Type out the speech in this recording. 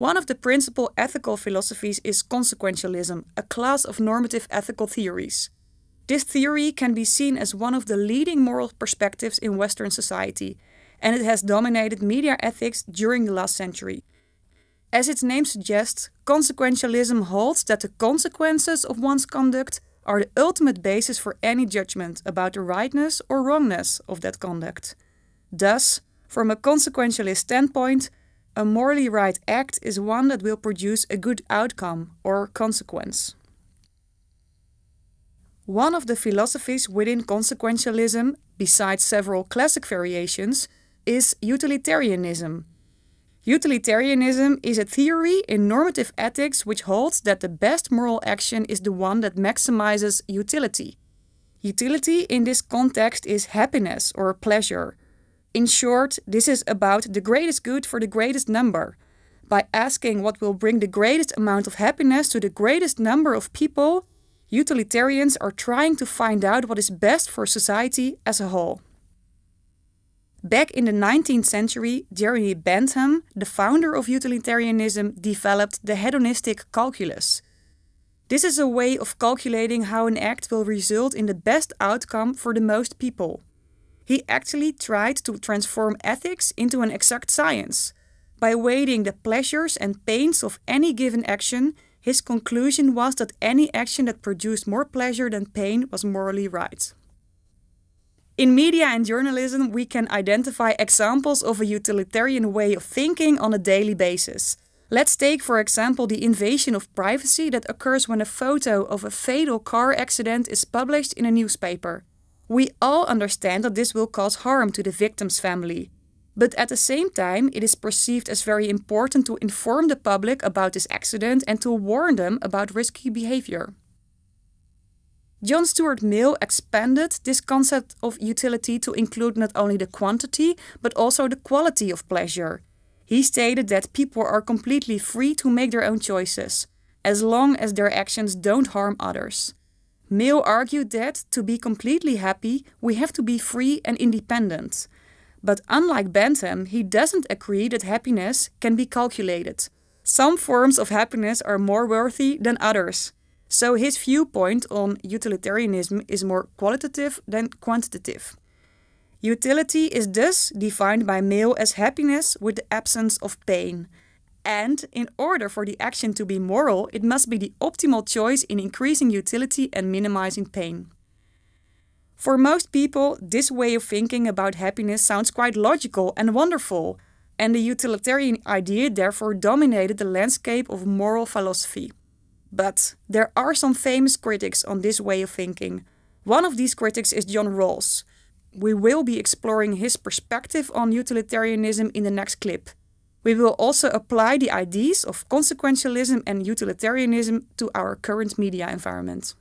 One of the principal ethical philosophies is consequentialism, a class of normative ethical theories. This theory can be seen as one of the leading moral perspectives in Western society, and it has dominated media ethics during the last century. As its name suggests, consequentialism holds that the consequences of one's conduct are the ultimate basis for any judgment about the rightness or wrongness of that conduct. Thus, from a consequentialist standpoint, a morally right act is one that will produce a good outcome or consequence. One of the philosophies within consequentialism, besides several classic variations, is utilitarianism. Utilitarianism is a theory in normative ethics which holds that the best moral action is the one that maximizes utility. Utility in this context is happiness or pleasure. In short, this is about the greatest good for the greatest number. By asking what will bring the greatest amount of happiness to the greatest number of people, utilitarians are trying to find out what is best for society as a whole. Back in the 19th century, Jeremy Bentham, the founder of utilitarianism, developed the hedonistic calculus. This is a way of calculating how an act will result in the best outcome for the most people. He actually tried to transform ethics into an exact science. By weighing the pleasures and pains of any given action, his conclusion was that any action that produced more pleasure than pain was morally right. In media and journalism, we can identify examples of a utilitarian way of thinking on a daily basis. Let's take, for example, the invasion of privacy that occurs when a photo of a fatal car accident is published in a newspaper. We all understand that this will cause harm to the victim's family. But at the same time, it is perceived as very important to inform the public about this accident and to warn them about risky behavior. John Stuart Mill expanded this concept of utility to include not only the quantity, but also the quality of pleasure. He stated that people are completely free to make their own choices, as long as their actions don't harm others. Mill argued that, to be completely happy, we have to be free and independent. But unlike Bentham, he doesn't agree that happiness can be calculated. Some forms of happiness are more worthy than others. So his viewpoint on utilitarianism is more qualitative than quantitative. Utility is thus defined by Mill as happiness with the absence of pain. And in order for the action to be moral, it must be the optimal choice in increasing utility and minimizing pain. For most people, this way of thinking about happiness sounds quite logical and wonderful, and the utilitarian idea therefore dominated the landscape of moral philosophy. But there are some famous critics on this way of thinking. One of these critics is John Rawls. We will be exploring his perspective on utilitarianism in the next clip. We will also apply the ideas of consequentialism and utilitarianism to our current media environment.